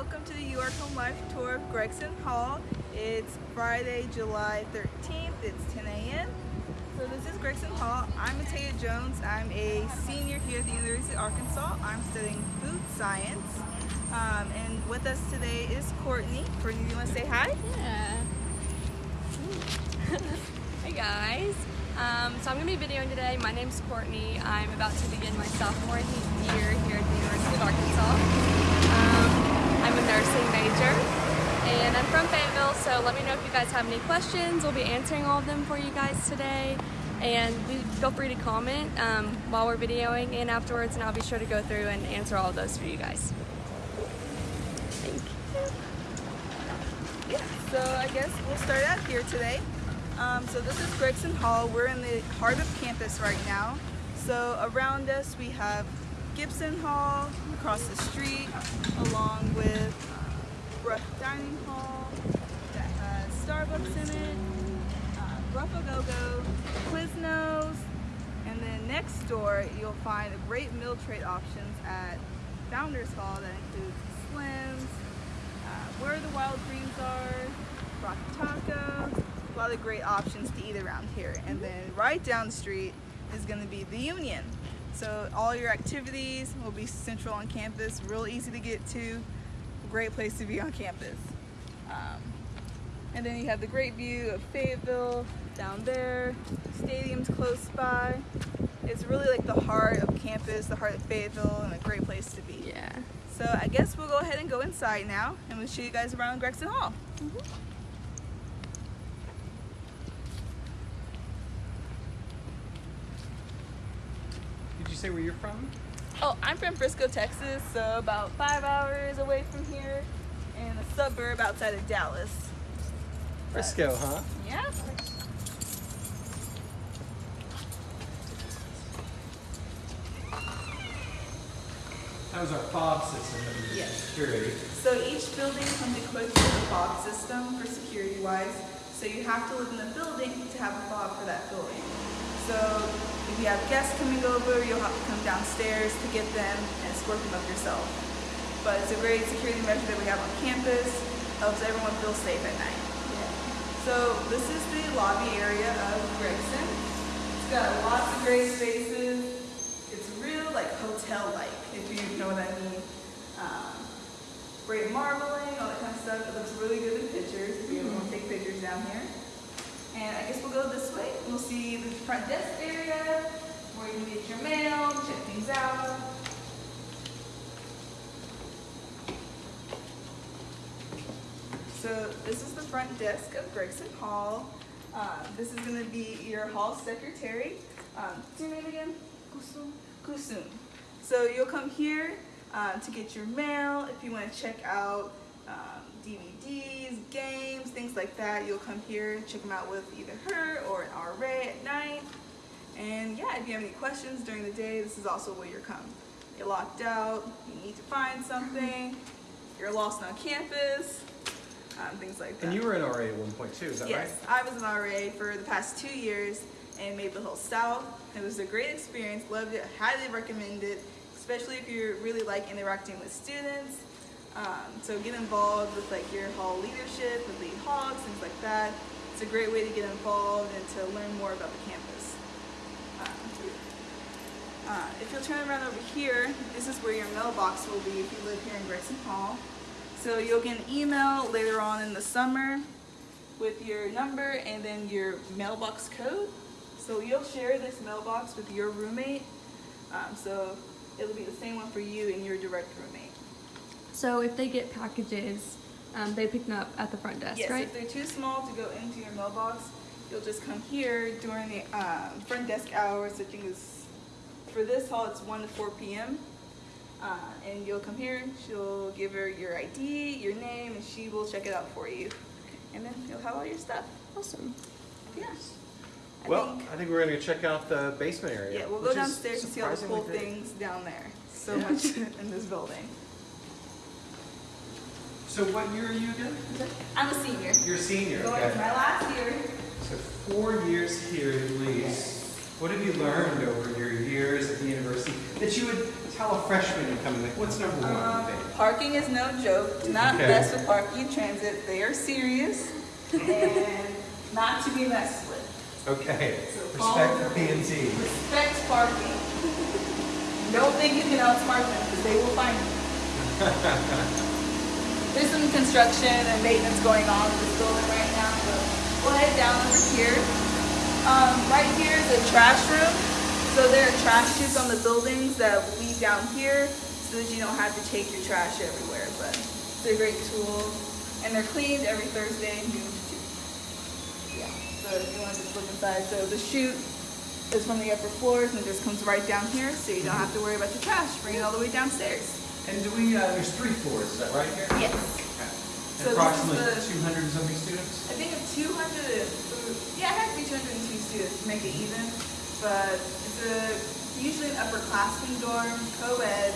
welcome to the You Are Home Life tour of Gregson Hall. It's Friday, July 13th. It's 10 a.m. So this is Gregson Hall. I'm Matea Jones. I'm a senior here at the University of Arkansas. I'm studying food science. Um, and with us today is Courtney. Courtney, do you want to say hi? Yeah. hey guys. Um, so I'm going to be videoing today. My name's Courtney. I'm about to begin my sophomore year here at the University of Arkansas. Nursing major and I'm from Fayetteville, so let me know if you guys have any questions. We'll be answering all of them for you guys today. And feel free to comment um, while we're videoing and afterwards, and I'll be sure to go through and answer all of those for you guys. Thank you. Yeah, so I guess we'll start out here today. Um, so this is Gregson Hall. We're in the heart of campus right now. So around us we have Gibson Hall across the street, along with Brook Dining Hall that has Starbucks in it, uh, Go Quiznos, and then next door you'll find a great meal trade options at Founders Hall that includes Slims, uh, Where the Wild Greens Are, Rock Taco, a lot of great options to eat around here. And then right down the street is going to be the Union. So all your activities will be central on campus, real easy to get to, great place to be on campus. Um, and then you have the great view of Fayetteville down there, stadium's close by. It's really like the heart of campus, the heart of Fayetteville, and a great place to be. Yeah. So I guess we'll go ahead and go inside now, and we'll show you guys around Gregson Hall. Mm -hmm. Say where you're from? Oh, I'm from Frisco, Texas, so about five hours away from here in a suburb outside of Dallas. Frisco, huh? Yeah. That was our fob system that we yes. security. So each building comes equipped with a fob system for security wise. So you have to live in the building to have a fob for that building. So if you have guests coming over, you'll have to come downstairs to get them and escort them up yourself. But it's a great security measure that we have on campus, helps everyone feel safe at night. So this is the lobby area of Gregson. It's got lots of great spaces. It's real like hotel-like, if you know what I mean. Um, great marbling, all that kind of stuff. It looks really good in pictures if you ever want to take pictures down here. And I guess we'll go We'll see the front desk area where you can get your mail, check things out. So this is the front desk of Gregson Hall. Uh, this is going to be your hall secretary. Um, what's your name again? Kusum. Kusum. So you'll come here uh, to get your mail if you want to check out um, DVDs, games, things like that. You'll come here, check them out with either her or an RA at night. And yeah, if you have any questions during the day, this is also where you're come. You're locked out, you need to find something, you're lost on campus, um, things like that. And you were an RA at one point too, is that yes, right? Yes, I was an RA for the past two years in Maple Hill South. It was a great experience, loved it, highly recommend it, especially if you really like interacting with students um, so get involved with like your hall leadership, with lead hogs, things like that. It's a great way to get involved and to learn more about the campus. Um, uh, if you'll turn around over here, this is where your mailbox will be if you live here in Gregson Hall. So you'll get an email later on in the summer with your number and then your mailbox code. So you'll share this mailbox with your roommate. Um, so it'll be the same one for you and your direct roommate. So if they get packages, um, they pick them up at the front desk, yes, right? if they're too small to go into your mailbox, you'll just come here during the um, front desk hours, I think it's, for this hall, it's 1 to 4 p.m. Uh, and you'll come here, she'll give her your ID, your name, and she will check it out for you. And then you'll have all your stuff. Awesome. Yeah. I well, think, I think we're going to check out the basement area. Yeah, we'll go downstairs and see all the cool things down there. So yeah. much in this building. So what year are you again? I'm a senior. You're a senior, Going okay. my last year. So four years here at least. What have you learned over your years at the university that you would tell a freshman coming, like, what's number one? Um, parking is no joke. Do not Okay. mess with parking in transit. They are serious and not to be messed with. Okay, So respect the the P and Z. Respect parking. Don't think you can outsmart them because they will find you. There's some construction and maintenance going on in this building right now, so we'll head down over here. Um, right here is a trash room. So there are trash chutes on the buildings that lead down here so that you don't have to take your trash everywhere. But it's a great tool. And they're cleaned every Thursday, noon to two. Yeah, so if you want to just look inside. So the chute is from the upper floors and just comes right down here so you don't have to worry about your trash, bring it all the way downstairs. And do we, uh, there's three floors, is that right here? Yes. Okay. So this And is approximately the- two hundred and something students? I think of 200, yeah, it has to be 202 students to make it even, but it's a, usually an upperclassmen dorm, co-ed,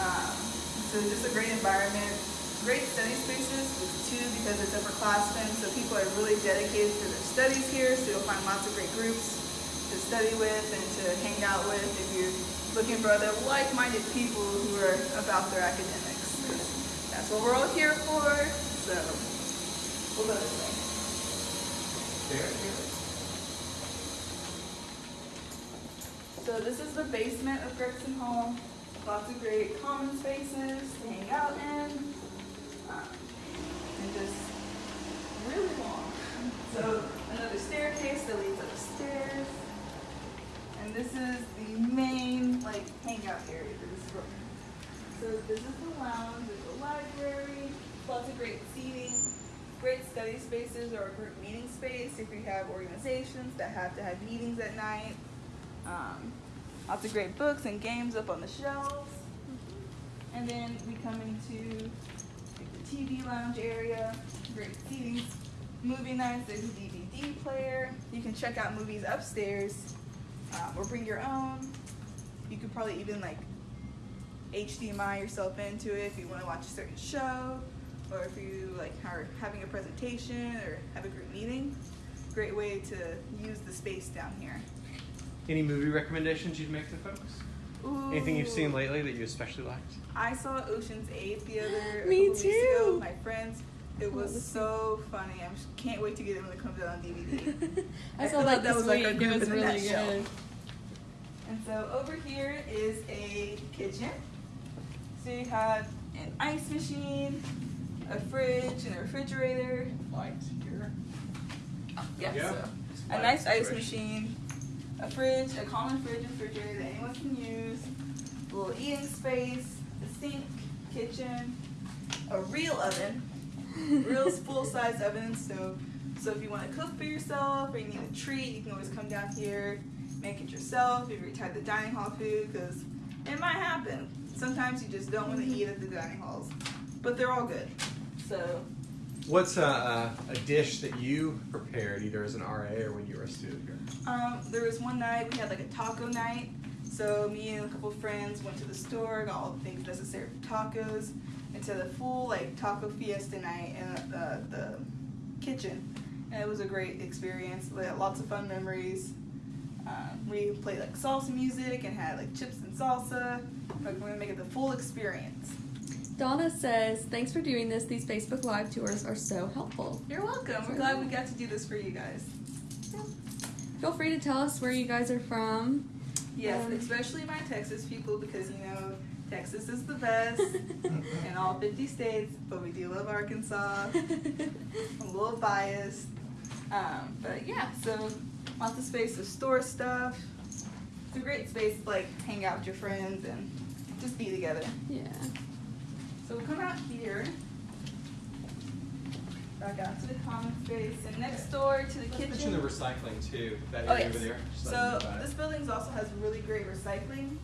um, so just a great environment, great study spaces, too, because it's upperclassmen, so people are really dedicated to their studies here, so you'll find lots of great groups to study with and to hang out with if you're looking for other like-minded people who are about their academics. That's what we're all here for, so we'll go this way. So this is the basement of Gregson Hall. Lots of great common spaces to hang out in. Um, and just really long. And this is the main like hangout area for this room. So this is the lounge, there's a library, lots of great seating, great study spaces or a group meeting space if you have organizations that have to have meetings at night. Um, lots of great books and games up on the shelves. And then we come into like, the TV lounge area, great seating, movie nights, there's a DVD player. You can check out movies upstairs um, or bring your own. You could probably even like HDMI yourself into it if you want to watch a certain show or if you like are having a presentation or have a group meeting. Great way to use the space down here. Any movie recommendations you'd make to folks? Anything you've seen lately that you especially liked? I saw Ocean's Eight the other a Me ago too. with my friends. It was so funny. I just can't wait to get it when it comes out on DVD. I I saw feel that like that this was like a week. group it was in really nutshell. good. And so over here is a kitchen. So you have an ice machine, a fridge, and a refrigerator. Light here. Yeah, Yeah. so a nice ice situation. machine, a fridge, a common fridge and refrigerator that anyone can use, a little eating space, a sink, kitchen, a real oven, real full size oven and stove. So if you want to cook for yourself or you need a treat, you can always come down here, make it yourself. If you're tired of the dining hall food, because it might happen. Sometimes you just don't want to eat at the dining halls, but they're all good. So What's a, a, a dish that you prepared either as an RA or when you were a student here? Um, there was one night we had like a taco night. So me and a couple friends went to the store, got all the things necessary for tacos, and to the full like taco fiesta night in the, the kitchen. And it was a great experience. We had lots of fun memories. Um, we played like salsa music and had like chips and salsa. Like we're gonna make it the full experience. Donna says, "Thanks for doing this. These Facebook Live tours are so helpful. You're welcome. We're glad we got to do this for you guys. Feel free to tell us where you guys are from. Yes, Um, especially my Texas people because you know Texas is the best in all 50 states, but we do love Arkansas. I'm a little biased, um, but yeah. So lots of space to store stuff. It's a great space to like hang out with your friends and just be together. yeah. So we'll come out here. Back out to the common space and next door to the Let's kitchen. mention the recycling too, that Oh area yes. over there. So them know about it. this building also has really great recycling,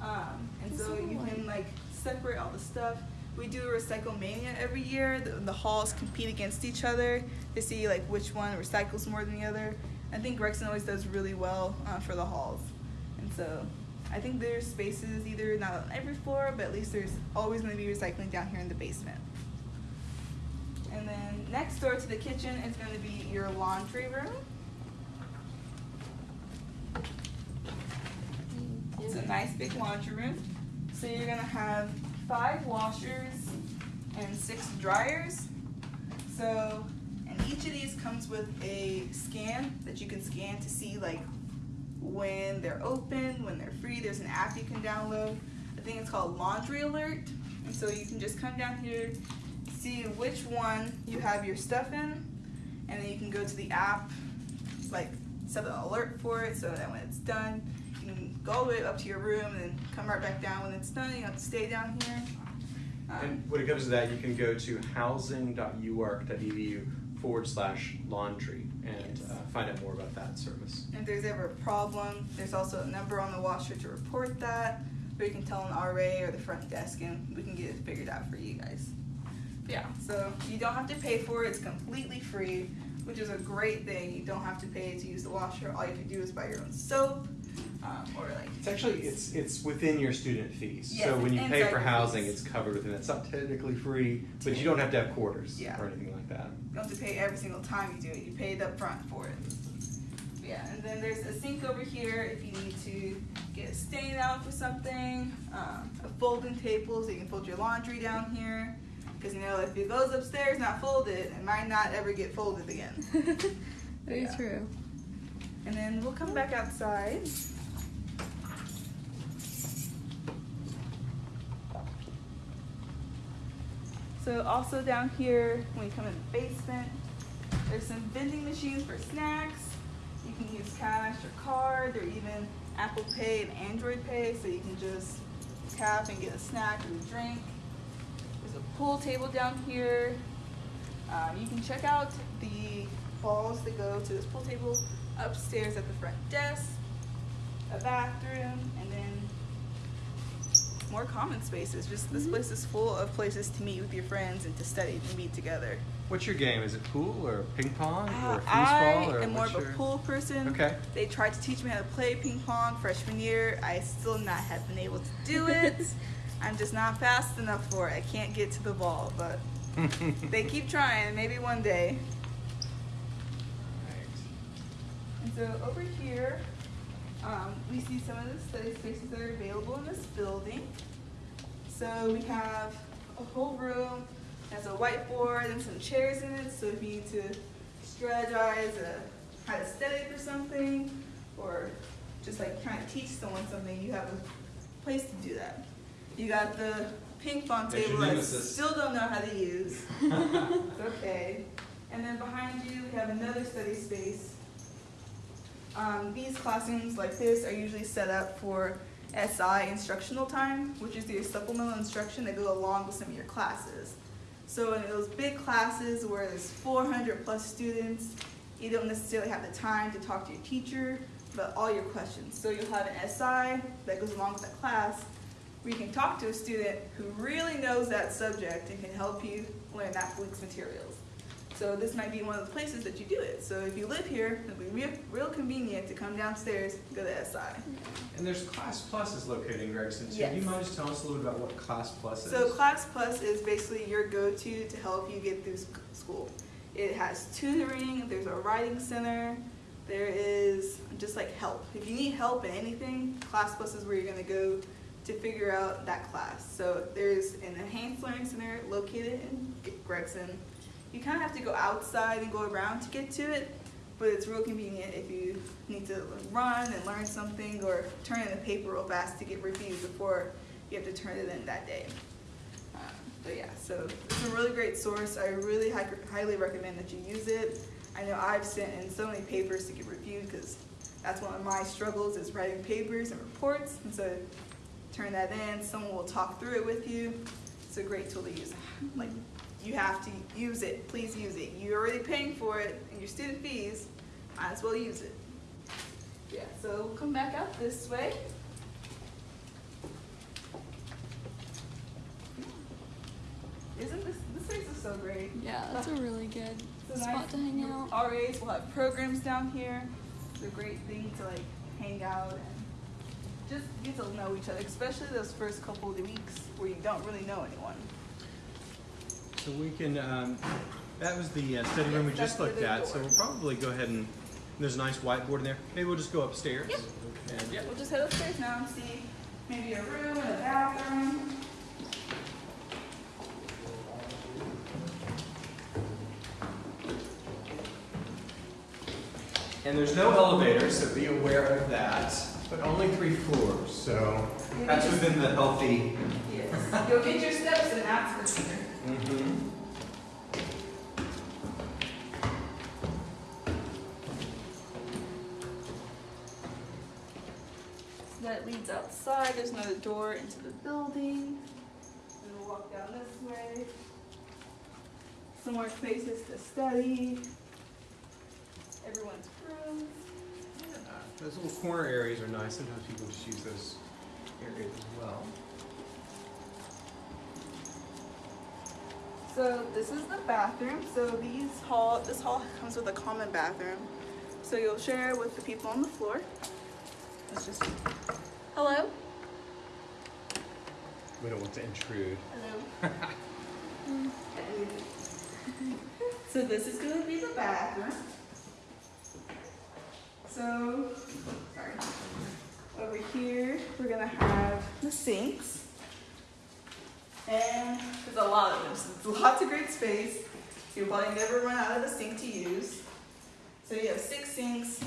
um, and so That's you can like separate all the stuff. We do a recycle mania every year. The, the halls compete against each other to see like which one recycles more than the other. I think Gregson always does really well uh, for the halls, and so I think there's spaces either not on every floor, but at least there's always going to be recycling down here in the basement. And then next door to the kitchen is going to be your laundry room. It's a nice big laundry room. So you're gonna have five washers and six dryers. So, and each of these comes with a scan that you can scan to see like when they're open, when they're free. There's an app you can download. I think it's called Laundry Alert. And so you can just come down here, see which one you have your stuff in, and then you can go to the app, like set an alert for it so that when it's done, you can go all the way up to your room and then come right back down when it's done. You don't have to stay down here. Um, And when it comes to that, you can go to housing.uark.edu forward slash laundry and Yes. uh, find out more about that service. If there's ever a problem, there's also a number on the washer to report that, or you can tell an RA or the front desk and we can get it figured out for you guys. Yeah, so you don't have to pay for it, it's completely free, which is a great thing. You don't have to pay to use the washer, all you have to do is buy your own soap, um, or like. It's actually it's it's within your student fees. Yes, so when you pay for housing, fees. it's covered within. It's not technically free, but you don't have to have quarters Yeah. or anything like that. You don't have to pay every single time you do it. You pay up front for it. Yeah, and then there's a sink over here if you need to get a stain out for something. Um, a folding table so you can fold your laundry down here. Because you know, if it goes upstairs not folded, it might not ever get folded again. Very Yeah. true. And then we'll come back outside. So also down here, when you come in the basement, there's some vending machines for snacks. You can use cash or card or even Apple Pay and Android Pay, so you can just tap and get a snack or a drink. Pool table down here. Um, you can check out the balls that go to this pool table upstairs at the front desk, a bathroom, and then more common spaces. Just this place is full of places to meet with your friends and to study and meet together. What's your game? Is it pool or ping pong Uh, or I foosball or am more of a your- pool person. Okay. They tried to teach me how to play ping pong freshman year. I still not have been able to do it. I'm just not fast enough for it. I can't get to the ball, but they keep trying. Maybe one day. And so over here, um, we see some of the study spaces that are available in this building. So we have a whole room, has a whiteboard and some chairs in it. So if you need to strategize a, how to study for something, or just like trying to teach someone something, you have a place to do that. You got the ping pong That's table I still don't know how to use. It's okay. And then behind you, we have another study space. Um, these classrooms like this are usually set up for SI instructional time, which is your supplemental instruction that go along with some of your classes. So in those big classes where there's 400 plus students, you don't necessarily have the time to talk to your teacher about all your questions. So you'll have an SI that goes along with that class where you can talk to a student who really knows that subject and can help you learn that week's materials. So this might be one of the places that you do it. So if you live here, it'll be real, real convenient to come downstairs and go to SI. And there's Class Plus is located in Gregson. So do Yes. you mind just telling us a little bit about what Class Plus is? So Class Plus is basically your go-to to help you get through school. It has tutoring, there's a writing center, there is just like help. If you need help in anything, Class Plus is where you're gonna go to figure out that class. So there's an enhanced learning center located in Gregson. You kind of have to go outside and go around to get to it, but it's real convenient if you need to run and learn something or turn in a paper real fast to get reviewed before you have to turn it in that day. Um, But yeah, so it's a really great source. I really hi- highly recommend that you use it. I know I've sent in so many papers to get reviewed because that's one of my struggles is writing papers and reports. And so turn that in, someone will talk through it with you. It's a great tool to use. Like, you have to use it, please use it. You're already paying for it in your student fees, might as well use it. Yeah, so we'll come back out this way. Isn't this, this place is so great. Yeah, that's a really good a spot nice- to hang out. RAs will have programs down here. It's a great thing to like hang out and just get to know each other, especially those first couple of weeks where you don't really know anyone. So we can, um, that was the uh, study room we just looked the at, so we'll probably go ahead and, there's a nice whiteboard in there. Maybe we'll just go upstairs. Yep. And, yeah. We'll just head upstairs now and see maybe a room and a bathroom. And there's no elevator, so be aware of that, but only three floors, so that's within the healthy. Yes. You'll get your steps and that's for sure. Mhm. So that leads outside. There's another door into the building. And we'll walk down this way. Some more spaces to study. Everyone's rooms. Yeah, Those little corner areas are nice, sometimes people just use those areas as well. So this is the bathroom. So these hall, this hall comes with a common bathroom. So you'll share with the people on the floor. Let's just, hello? We don't want to intrude. Hello. Mm-hmm. so this is gonna be the bathroom. So, sorry. Over here, we're gonna have the sinks. And there's a lot of them, so lots of great space. You'll probably never run out of the sink to use. So you have six sinks,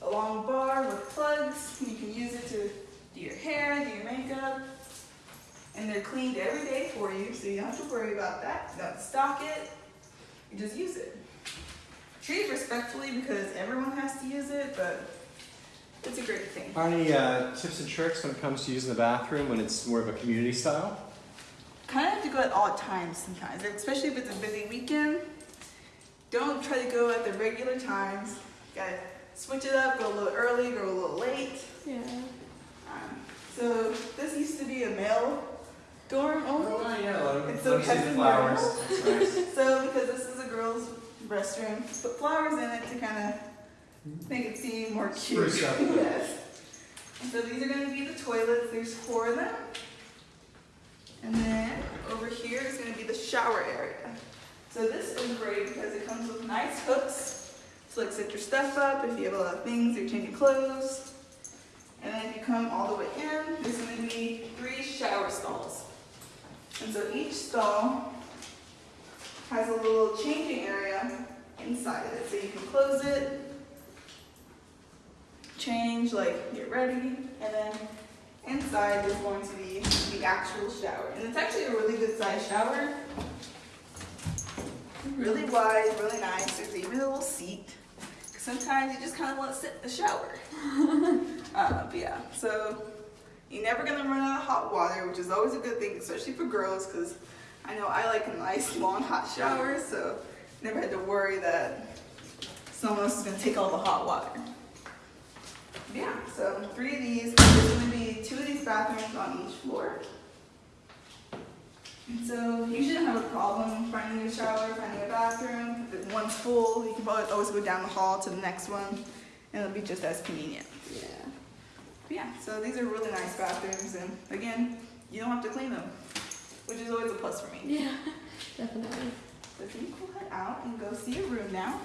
a long bar with plugs. You can use it to do your hair, do your makeup. And they're cleaned every day for you, so you don't have to worry about that. You don't stock it. You just use it. Treat it respectfully because everyone has to use it, but it's a great thing. Are any uh, tips and tricks when it comes to using the bathroom when it's more of a community style? kind of have to go at odd times sometimes, especially if it's a busy weekend. Don't try to go at the regular times. Gotta switch it up, go a little early, go a little late. Yeah. Um, so this used to be a male dorm only. Oh, yeah, let them, It's let 'em okay see the flowers. nice. So because this is a girl's restroom, put flowers in it to kind of make it seem more cute. Yes. And so these are going to be the toilets. There's four of them. And then over here is going to be the shower area. So this is great because it comes with nice hooks to like set your stuff up if you have a lot of things, you're changing clothes. And then if you come all the way in, there's going to be three shower stalls. And so each stall has a little changing area inside of it. So you can close it, change, like get ready, and then inside there's going to be the actual shower. And it's actually a really good size shower. Really wide, really nice. There's even a little seat. Sometimes you just kind of want to sit in the shower. uh, but yeah, so you're never gonna run out of hot water, which is always a good thing, especially for girls, because I know I like a nice long hot shower, so never had to worry that someone else is gonna take all the hot water. Yeah, so three of these, there's gonna be two of these bathrooms on each floor. And so you shouldn't have a problem finding a shower, finding a bathroom. If one's full, you can probably always go down the hall to the next one, and it'll be just as convenient. Yeah. But yeah, so these are really nice bathrooms, and again, you don't have to clean them, which is always a plus for me. Yeah. Definitely. So can you pull that out and go see your room now?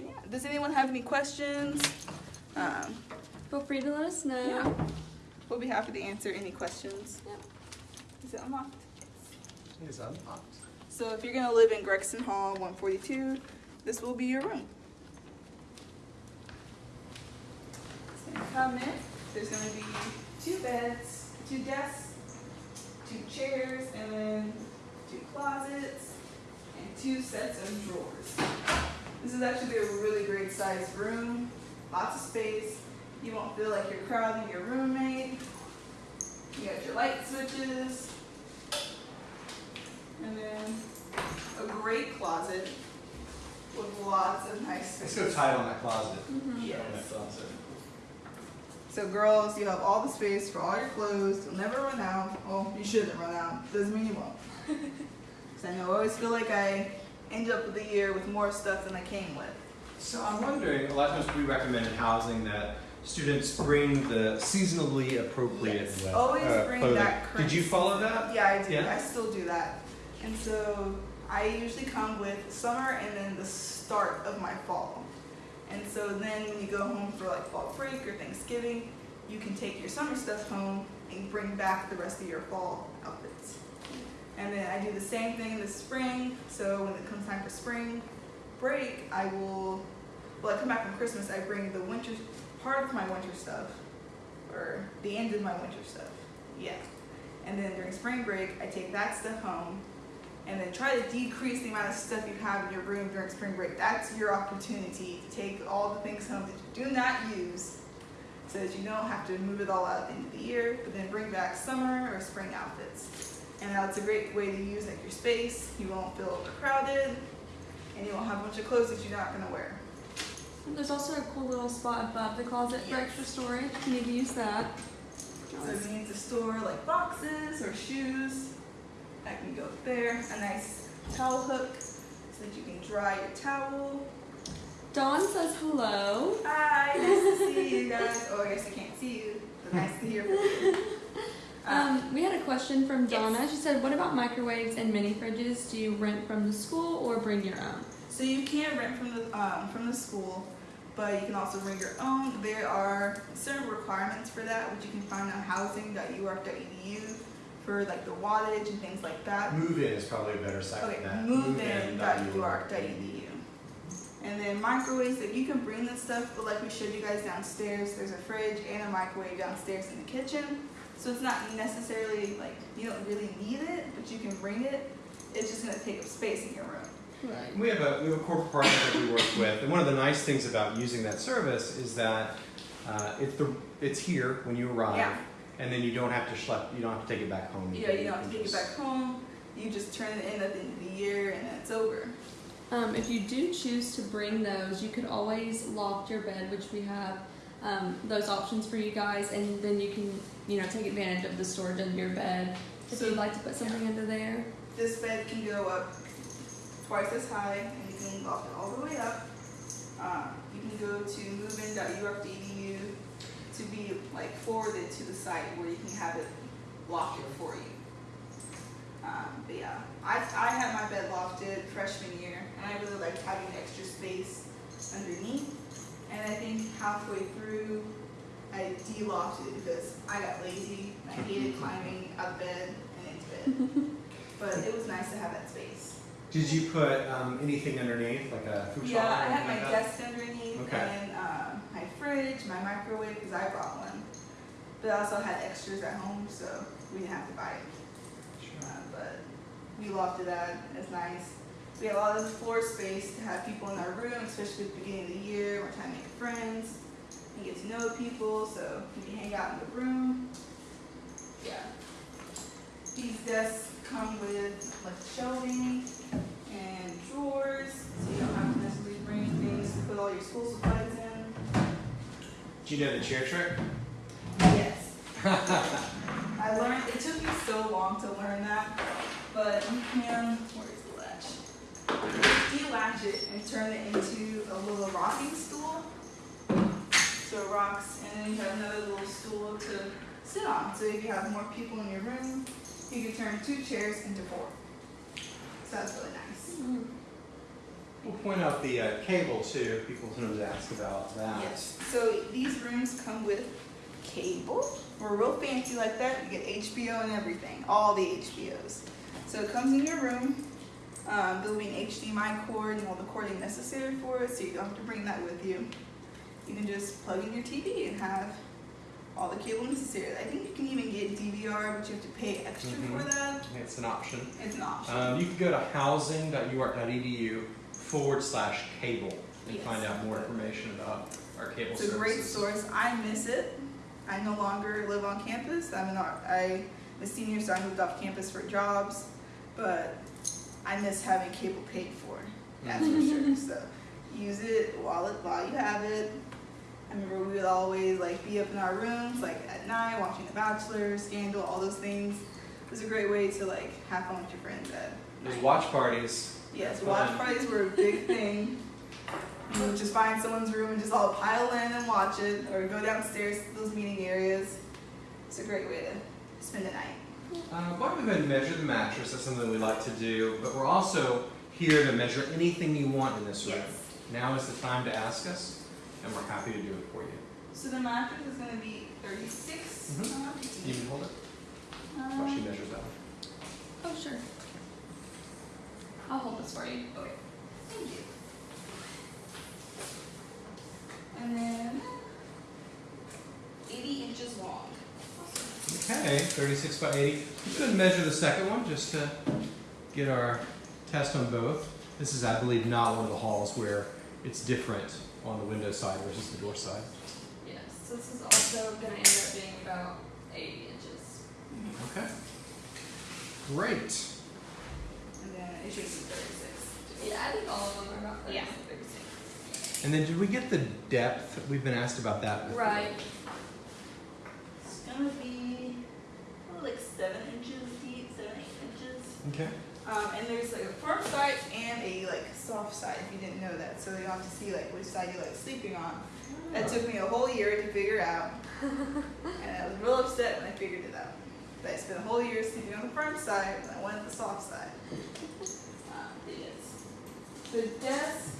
Yeah. Does anyone have any questions? Um, Feel free to let us know. yeah, we'll be happy to answer any questions. Yep. Is it unlocked? It is unlocked. So if you're gonna live in Gregson Hall 142, this will be your room. So you come in, there's gonna be two beds, two desks, two chairs, and then two closets, and two sets of drawers. This is actually a really great sized room, lots of space. You won't feel like you're crowding your roommate. You got your light switches, and then a great closet with lots of nice It's space. so tight on that closet. Yes. On that closet. So girls, you have all the space for all your clothes. You'll never run out. Well, you shouldn't run out. Doesn't mean you won't. Because I know I always feel like I end up with the year with more stuff than I came with. So I'm wondering, a lot of times we recommend in housing that students bring the seasonally appropriate Yes, uh, always uh, bring clothing. that Did you follow that? Yeah, I do. Yeah? I still do that. And so I usually come with summer and then the start of my fall. And so then when you go home for like fall break or Thanksgiving, you can take your summer stuff home and bring back the rest of your fall outfits. And then I do the same thing in the spring. So when it comes time for spring break, I will, well, I come back from Christmas, I bring the winter, part of my winter stuff, or the end of my winter stuff. Yeah. And then during spring break, I take that stuff home and then try to decrease the amount of stuff you have in your room during spring break. That's your opportunity to take all the things home that you do not use so that you don't have to move it all out at the end of the year, but then bring back summer or spring outfits. And that's a great way to use like your space. You won't feel overcrowded and you won't have a bunch of clothes that you're not gonna wear. There's also a cool little spot above the closet for extra storage. You need to use that. So you need to store like boxes or shoes, that can go there. A nice towel hook so that you can dry your towel. Dawn says hello. Hi, nice to see you guys. Oh, I guess I can't see you, but nice to hear from you. Um, Um, we had a question from Yes. Donna. She said, "What about microwaves and mini fridges? Do you rent from the school or bring your own?" so you can rent from the um, from the school, but you can also bring your own. There are certain requirements for that, which you can find on housing.uark.edu for like the wattage and things like that. Move in is probably a better site Okay, for that. movein.uark.edu. And then microwaves, that you can bring this stuff, but like we showed you guys downstairs, there's a fridge and a microwave downstairs in the kitchen. So it's not necessarily like, you don't really need it, but you can bring it. It's just gonna take up space in your room. Right. We have a we have a corporate partner that we work with, and one of the nice things about using that service is that uh, it's the it's here when you arrive, Yeah. And then you don't have to schlep, you don't have to take it back home. Yeah, you don't have to can take it just- back home. You just turn it in at the end of the year and then it's over. Um, if you do choose to bring those, you could always loft your bed, which we have um, those options for you guys, and then you can, you know, take advantage of the storage under your bed. If So- you'd like to put something under there. This bed can go up twice as high and you can loft it all the way up. Um, you can go to movein.uark.edu to be like forwarded to the site where you can have it lofted for you. Um, but yeah, I, I had my bed lofted freshman year and I really liked having extra space underneath. And I think halfway through, I de-lofted because I got lazy. I hated climbing out of bed and into bed. But it was nice to have that space. Did you put um, anything underneath, like a food Yeah, I had my like desk underneath Okay. and fridge, my microwave, because I brought one. But I also had extras at home, so we didn't have to buy it. Uh, but we lofted that. It's nice. We had a lot of floor space to have people in our room, especially at the beginning of the year. We're trying to make friends and get to know people, so we can hang out in the room. Yeah. These desks come with like shelving and drawers, so you don't have to necessarily bring things to put all your school supplies. Do you know the chair trick? Yes. I learned, it took me so long to learn that, but you can, where's the latch? De-latch it and turn it into a little rocking stool. So it rocks, and then you have another little stool to sit on. So if you have more people in your room, you can turn two chairs into four. So that's really nice. Mm-hmm. We'll point out the uh, cable too. People sometimes ask about that. Yes. So these rooms come with cable. We're real fancy like that. You get HBO and everything, all the HBOs. So it comes in your room. Um, there'll be an HDMI cord and all the cording necessary for it, so you don't have to bring that with you. You can just plug in your TV and have all the cable necessary. I think you can even get DVR, but you have to pay extra for Mhm. that. It's an option. It's an option. Um, you can go to housing.uark.edu forward slash cable and Yes. find out more information about our cable It's a great source. I miss it. I no longer live on campus. I'm an art, I'm a senior, so I moved off campus for jobs. But I miss having cable paid for. That's for mm-hmm. sure. So use it while it while you have it. I remember we would always like be up in our rooms like at night watching The Bachelor, Scandal, all those things. It was a great way to like have fun with your friends at Those night. watch parties. Yes, Fun. watch parties were a big thing. You would just find someone's room and just all pile in and watch it, or go downstairs to those meeting areas. It's a great way to spend the night. Uh, why don't we go ahead and measure the mattress? That's something we like to do. But we're also here to measure anything you want in this room. Yes. now is the time to ask us, and we're happy to do it for you. So the mattress is gonna be thirty-six. Mhm. uh, You can hold it while she um, measures that. Oh, sure. I'll hold this for you. Okay, thank you. And then eighty inches long. Okay, 36 by 80. Let's go ahead and measure the second one just to get our test on both. This is, I believe, not one of the halls where it's different on the window side versus the door side. Yes, this is also gonna end up being about eighty inches. Okay. Great. And then it should be thirty-six. Yeah, I think all of them are about Yeah. thirty-six. And then did we get the depth? We've been asked about that. before. Right. It's gonna be probably like seven inches deep, seven, eight inches. Okay. Um, and there's like a firm side and a like soft side if you didn't know that. So you have to see like which side you like sleeping on. That took me a whole year to figure out. and I was real upset when I figured it out. I spent a whole year sleeping on the firm side and I wanted the soft side. Um, it is. The desk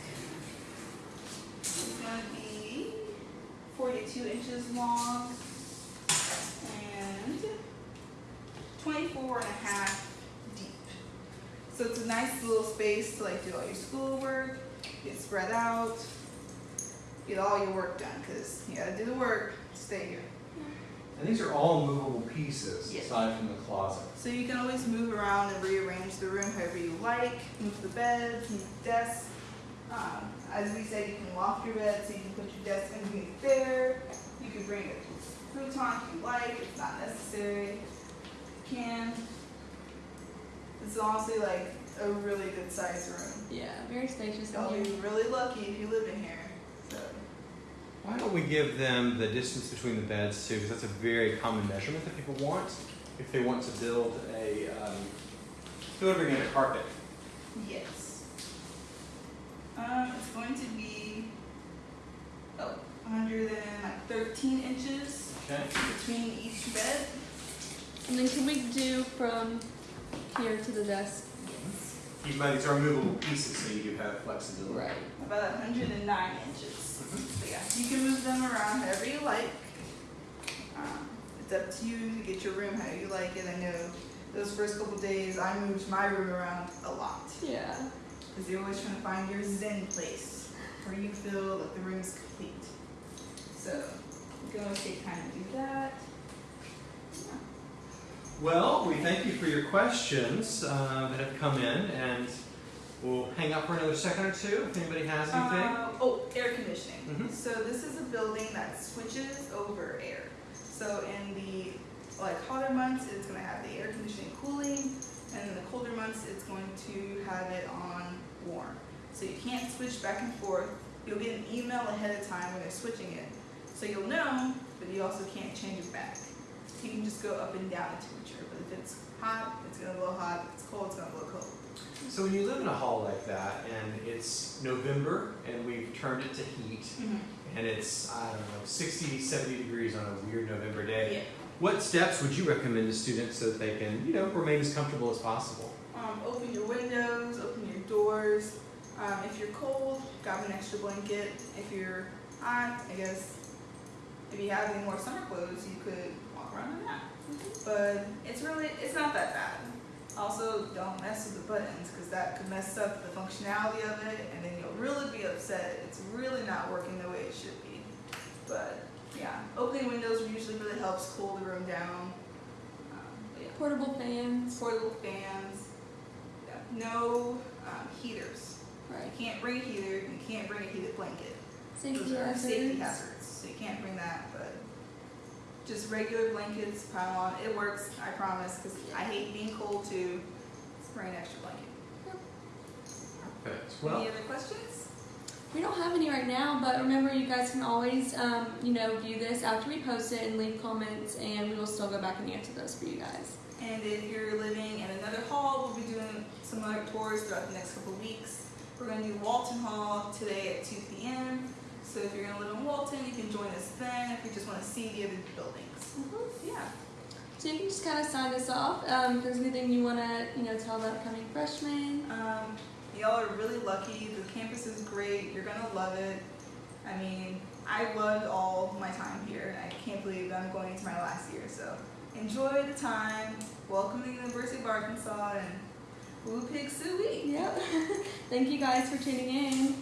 is gonna be forty-two inches long and 24 and a half deep. So it's a nice little space to like do all your schoolwork, get spread out, get all your work done because you gotta do the work, stay here. And these are all movable pieces Yeah. aside from the closet. So you can always move around and rearrange the room however you like, move the beds, move the desks. Um, as we said, you can loft your bed so you can put your desk underneath there. You can bring a futon if you like, it's not necessary. You can. It's honestly like a really good sized room. Yeah, very spacious Y'all in be really lucky if you live in here. So Why don't we give them the distance between the beds too? Because that's a very common measurement that people want if they want to build a um, delivering in a carpet. yes. Um, it's going to be oh, 113 inches Okay. between each bed. And then can we do from here to the desk? Keep in mind these are movable pieces, so you do have flexibility. Right. About 109 inches. So yeah, you can move them around however you like. Um, it's up to you to get your room how you like it. I know those first couple days I moved my room around a lot Yeah. because you're always trying to find your zen place where you feel that the room is complete. So you can always take time to do that. Well, we thank you for your questions uh, that have come in, and we'll hang out for another second or two if anybody has anything. Uh, oh, air conditioning. Mhm. So this is a building that switches over air. So in the like hotter months, it's going to have the air conditioning cooling, and in the colder months, it's going to have it on warm. So you can't switch back and forth. You'll get an email ahead of time when they're switching it, so you'll know, but you also can't change it back. You can just go up and down in temperature, but if it's hot, it's going to blow hot. If it's cold, it's going to blow cold. So when you live in a hall like that, and it's November, and we've turned it to heat, and it's, I don't know, 60, 70 degrees on a weird November day, Yeah. what steps would you recommend to students so that they can, you know, remain as comfortable as possible? Um, open your windows, open your doors. Um, if you're cold, grab an extra blanket. If you're hot, I guess if you have any more summer clothes, you could walk around in that. But it's really, it's not that bad. Also, don't mess with the buttons because that could mess up the functionality of it, and then you'll really be upset. It's really not working the way it should be. But yeah, opening windows usually really helps cool the room down. Um, yeah Portable fans. portable fans, yeah, no um, heaters. Right. You can't bring a heater, you can't bring a heated blanket. Safety Those are hazards. safety hazards, so you can't bring that, but just regular blankets, pile on, it works, I promise, because I hate being cold too. Just bring an extra blanket. Perfect. Well, Any other questions? We don't have any right now, but remember, you guys can always, um, you know, view this after we post it and leave comments, and we will still go back and answer those for you guys. And if you're living in another hall, we'll be doing some other tours throughout the next couple of weeks. We're gonna do Walton Hall today at two P M. So if you're gonna live in Walton, you can join us then if you just wanna see the other buildings. Yeah. So you can just kind of sign us off. Um, if there's anything you want to, you know, tell the upcoming freshmen. Um, Y'all are really lucky. The campus is great. You're gonna love it. I mean, I loved all my time here. I can't believe I'm going into my last year. So enjoy the time. Welcome to the University of Arkansas and Woo Pig Sooie. Yep. Thank you guys for tuning in.